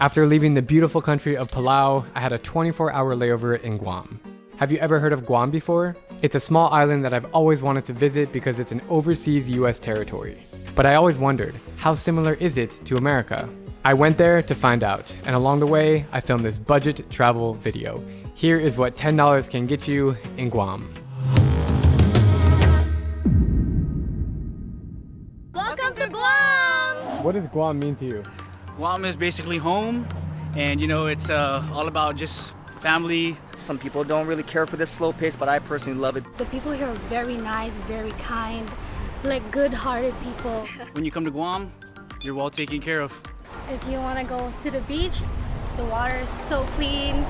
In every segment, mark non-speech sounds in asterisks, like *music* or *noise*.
After leaving the beautiful country of Palau, I had a 24 hour layover in Guam. Have you ever heard of Guam before? It's a small island that I've always wanted to visit because it's an overseas US territory. But I always wondered, how similar is it to America? I went there to find out, and along the way, I filmed this budget travel video. Here is what $10 can get you in Guam. Welcome to Guam! What does Guam mean to you? Guam is basically home and you know it's uh, all about just family. Some people don't really care for this slow pace, but I personally love it. The people here are very nice, very kind, like good-hearted people. *laughs* When you come to Guam, you're well taken care of. If you want to go to the beach, the water is so clean.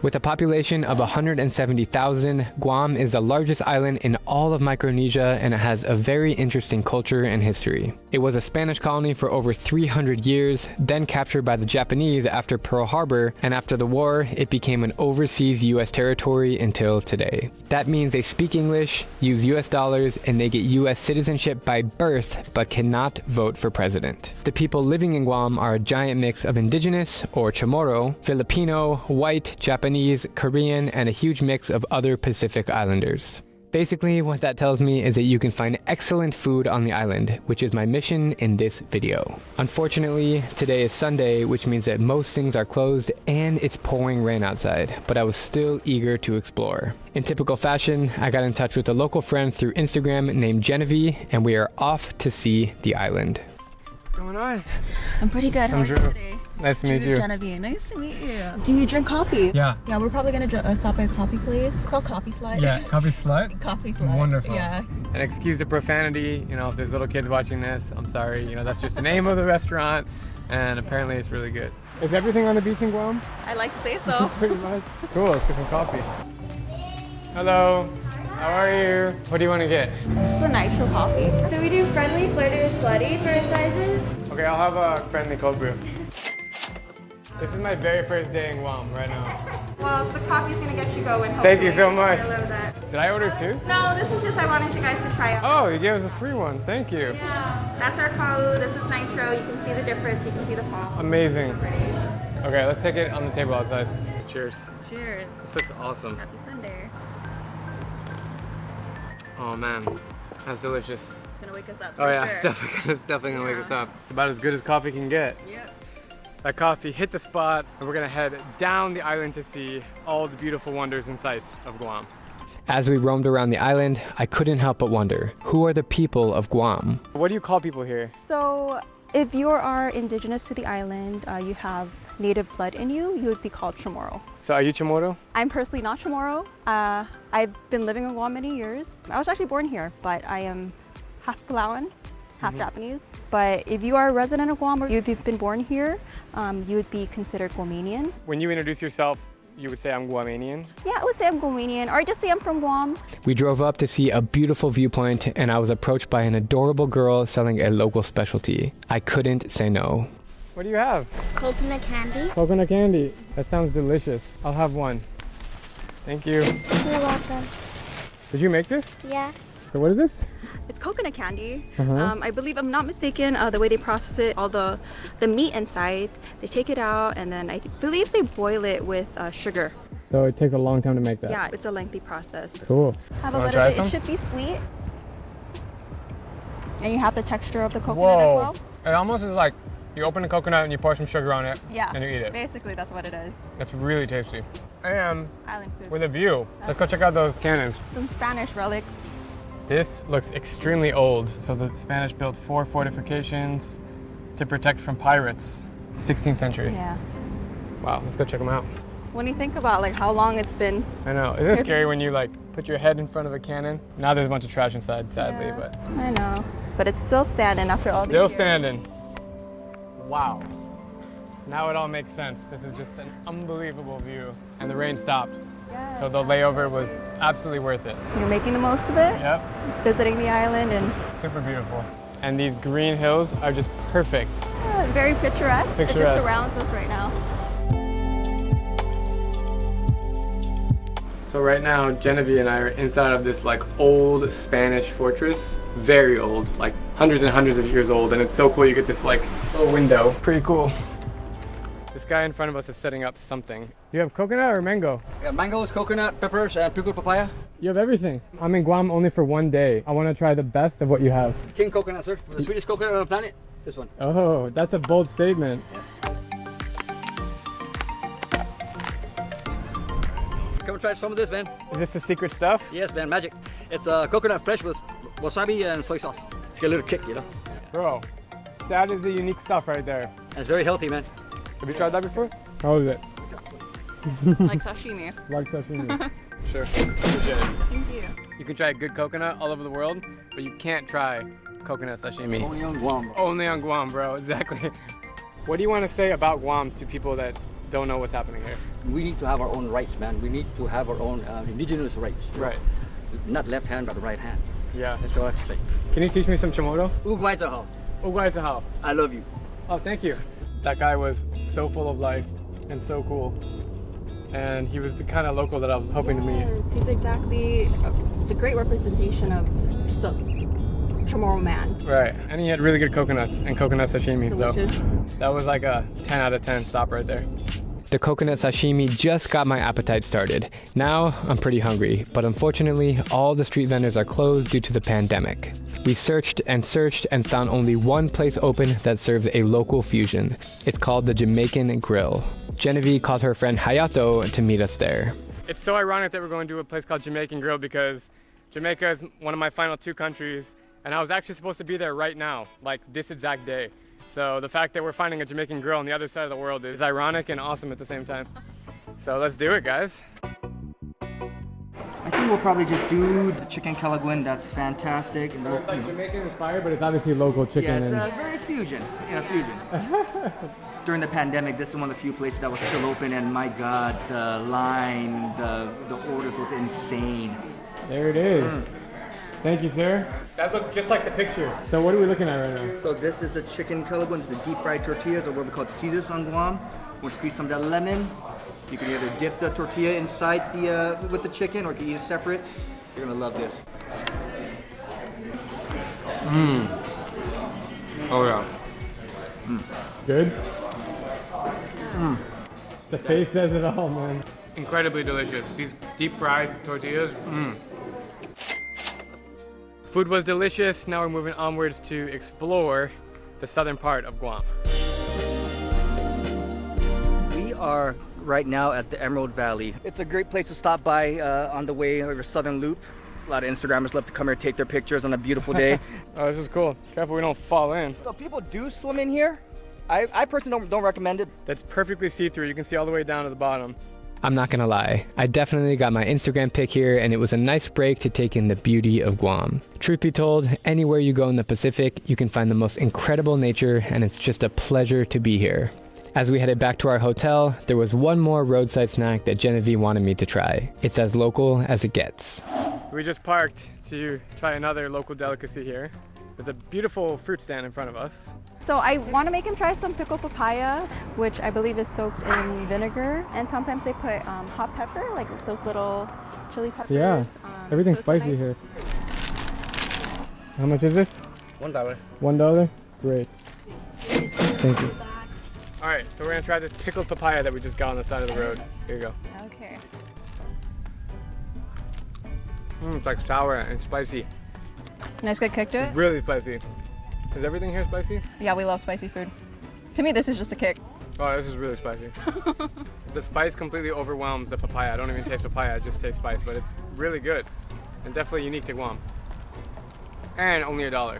With a population of 170,000, Guam is the largest island in all of Micronesia and it has a very interesting culture and history. It was a Spanish colony for over 300 years, then captured by the Japanese after Pearl Harbor, and after the war, it became an overseas US territory until today. That means they speak English, use US dollars, and they get US citizenship by birth, but cannot vote for president. The people living in Guam are a giant mix of indigenous, or Chamorro, Filipino, white, Japanese, Korean, and a huge mix of other Pacific Islanders. Basically, what that tells me is that you can find excellent food on the island, which is my mission in this video. Unfortunately, today is Sunday, which means that most things are closed and it's pouring rain outside, but I was still eager to explore. In typical fashion, I got in touch with a local friend through Instagram named Genevieve, and we are off to see the island. What's on? I'm pretty good. How I'm are you Drew. today? Nice to meet Drew you. Genevieve. Nice to meet you. Do you drink coffee? Yeah. Yeah, we're probably gonna uh, stop by a coffee place. It's called Coffee Slide. Yeah, coffee slut. *laughs* Coffee Slide. Wonderful. Yeah. And excuse the profanity, you know, if there's little kids watching this, I'm sorry. You know, that's just the name of the restaurant, and apparently it's really good. Is everything on the beach in Guam? I like to say so. *laughs* Pretty much. Cool, let's get some coffee. Hello, how are you? What do you want to get? Just a nitro coffee. So we do friendly, flirty, or slutty for sizes. Okay, I'll have uh, a friendly cold brew. This is my very first day in Guam right now. *laughs* Well, the coffee's gonna get you going. Thank you so much. I love that. Did I order two? No, this is just I wanted you guys to try it. Oh, you gave us a free one. Thank you. Yeah, that's our kalu. This is nitro. You can see the difference. You can see the foam. Amazing. Okay, let's take it on the table outside. Cheers. Cheers. This looks awesome. Happy Sunday. Oh man, that's delicious. It's gonna wake us up. Oh yeah, sure. it's definitely, it's definitely gonna wake us up. It's about as good as coffee can get. Yep. That coffee hit the spot, and we're gonna head down the island to see all the beautiful wonders and sights of Guam. As we roamed around the island, I couldn't help but wonder, who are the people of Guam? What do you call people here? So if you are indigenous to the island, uh, you have native blood in you, you would be called Chamorro. So are you Chamorro? I'm personally not Chamorro. Uh, I've been living in Guam many years. I was actually born here, but I am half Palauan, half Japanese. But if you are a resident of Guam or if you've been born here, um, you would be considered Guamanian. When you introduce yourself, you would say I'm Guamanian. Yeah, I would say I'm Guamanian, or I just say I'm from Guam. We drove up to see a beautiful viewpoint and I was approached by an adorable girl selling a local specialty. I couldn't say no. What do you have? Coconut candy. Coconut candy. That sounds delicious. I'll have one. Thank you. You're welcome. Did you make this? Yeah. So what is this? It's coconut candy. Uh-huh. Um, I believe I'm not mistaken. Uh, the way they process it, all the the meat inside, they take it out and then I believe they boil it with uh, sugar. So it takes a long time to make that. Yeah, it's a lengthy process. Cool. Have a little bit. some? It should be sweet. And you have the texture of the coconut as well. It almost is like you open a coconut and you pour some sugar on it Yeah. and you eat it. Basically, that's what it is. It's really tasty. And Island food. with a view. Let's go check out those cannons. Some Spanish relics. This looks extremely old. So the Spanish built four fortifications to protect from pirates. 16th century. Yeah. Wow, let's go check them out. When you think about like how long it's been, I know. Isn't it *laughs* scary when you like put your head in front of a cannon? Now there's a bunch of trash inside, sadly, Yeah. but I know, but it's still standing after all still these years. Wow. Now it all makes sense. This is just an unbelievable view. And the rain stopped. So the layover was absolutely worth it. You're making the most of it, Yep. visiting the island, and Super beautiful. And these green hills are just perfect. yeah, very picturesque. It Picturesque. just surrounds us right now. So right now, Genevieve and I are inside of this like old Spanish fortress. Very old, like hundreds and hundreds of years old. And it's so cool, you get this like little window. Pretty cool. This guy in front of us is setting up something. You have coconut or mango? Yeah, mangoes, coconut, peppers, uh, and pickled papaya. You have everything. I'm in Guam only for one day. I want to try the best of what you have. King coconut, sir. The sweetest coconut on the planet. This one. Oh, that's a bold statement. Come and try some of this, man. Is this the secret stuff? Yes, man, magic. It's uh, coconut fresh with wasabi and soy sauce. It's got a little kick, you know. Bro, that is the unique stuff right there. And it's very healthy, man. Have you tried that before? How is it? *laughs* like sashimi. Like sashimi. *laughs* sure. Thank you. You can try good coconut all over the world, but you can't try coconut sashimi. Only on Guam. Only on Guam, bro. *laughs* Exactly. What do you want to say about Guam to people that don't know what's happening here? We need to have our own rights, man. We need to have our own uh, indigenous rights. Right. Not left hand, but the right hand. Yeah. That's all I have to say. Can you teach me some Chamorro? Ugwaitahao. Ugwaitahao. I love you. Oh, thank you. That guy was so full of life and so cool. And he was the kind of local that I was hoping to meet. He's exactly, it's a great representation of just a Chamorro man. Right. And he had really good coconuts and coconut sashimi. Delicious. So that was like a 10 out of 10 stop right there. The coconut sashimi just got my appetite started. Now I'm pretty hungry, but unfortunately, all the street vendors are closed due to the pandemic. We searched and searched and found only one place open that serves a local fusion. It's called the Jamaican Grill. Genevieve called her friend Hayato to meet us there. It's so ironic that we're going to a place called Jamaican Grill because Jamaica is one of my final two countries, and I was actually supposed to be there right now, like this exact day. So the fact that we're finding a Jamaican grill on the other side of the world is ironic and awesome at the same time. So let's do it, guys. I think we'll probably just do the chicken kelaguen. That's fantastic. And we'll- Jamaican inspired, but it's obviously local chicken. yeah, chicken. it's uh, very fusion. Yeah, fusion. *laughs* During the pandemic, this is one of the few places that was still open, and my God, the line, the the orders was insane. there it is. Thank you, sir. That looks just like the picture. So what are we looking at right now? So this is a chicken kelaguen. It's the deep fried tortillas, or what we call tortillas on Guam. We'll squeeze some of that lemon. You can either dip the tortilla inside the uh, with the chicken, or you can eat it separate. You're gonna love this. Mmm. Oh yeah. Good? The face says it all, man. Incredibly delicious. These deep fried tortillas. Mm. Food was delicious. Now we're moving onwards to explore the southern part of Guam. We are right now at the Emerald Valley. It's a great place to stop by uh, on the way over Southern Loop. A lot of Instagrammers love to come here take their pictures on a beautiful day. *laughs* Oh, this is cool. Careful we don't fall in. so people do swim in here. I, I personally don't, don't recommend it. That's perfectly see-through. You can see all the way down to the bottom. I'm not gonna lie, I definitely got my Instagram pic here and it was a nice break to take in the beauty of Guam. Truth be told, anywhere you go in the Pacific, you can find the most incredible nature and it's just a pleasure to be here. As we headed back to our hotel, there was one more roadside snack that Genevieve wanted me to try. It's as local as it gets. We just parked to try another local delicacy here. There's a beautiful fruit stand in front of us. So I want to make him try some pickled papaya, which I believe is soaked in vinegar. And sometimes they put um, hot pepper, like those little chili peppers. Yeah, um, everything's so spicy nice- here. How much is this? One dollar. One dollar? Great. Thank you. All right, so we're gonna try this pickled papaya that we just got on the side of the road. Here you go. Okay. Mm, it's like sour and spicy. Nice good kick to it? Really spicy. Is everything here spicy? Yeah, we love spicy food. To me, this is just a kick. Oh, this is really spicy. *laughs* the spice completely overwhelms the papaya. I don't even taste papaya, I just taste spice, but it's really good and definitely unique to Guam. And only a dollar.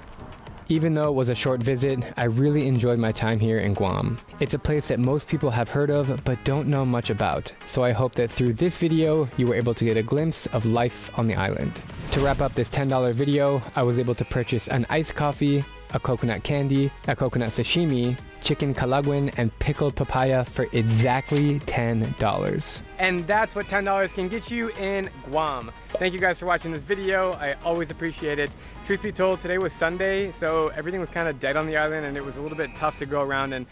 Even though it was a short visit, I really enjoyed my time here in Guam. It's a place that most people have heard of but don't know much about, so I hope that through this video you were able to get a glimpse of life on the island. To wrap up this $10 video, I was able to purchase an iced coffee, a coconut candy, a coconut sashimi, chicken kelaguen, and pickled papaya for exactly $10. And that's what $10 can get you in Guam. Thank you guys for watching this video. I always appreciate it. Truth be told, today was Sunday, so everything was kind of dead on the island and it was a little bit tough to go around and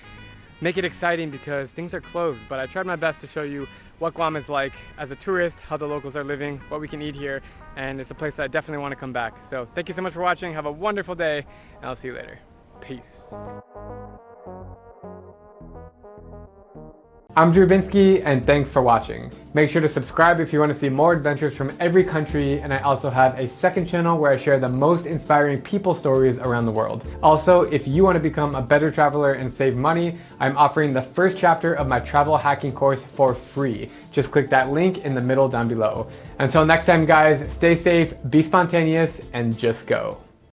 make it exciting because things are closed. But I tried my best to show you what Guam is like as a tourist, how the locals are living, what we can eat here, and it's a place that I definitely want to come back. So thank you so much for watching. Have a wonderful day, and I'll see you later. Peace. I'm Drew Binsky, and thanks for watching. Make sure to subscribe if you want to see more adventures from every country, and I also have a second channel where I share the most inspiring people stories around the world. Also, if you want to become a better traveler and save money, I'm offering the first chapter of my travel hacking course for free. Just click that link in the middle down below. Until next time guys, stay safe, be spontaneous, and just go.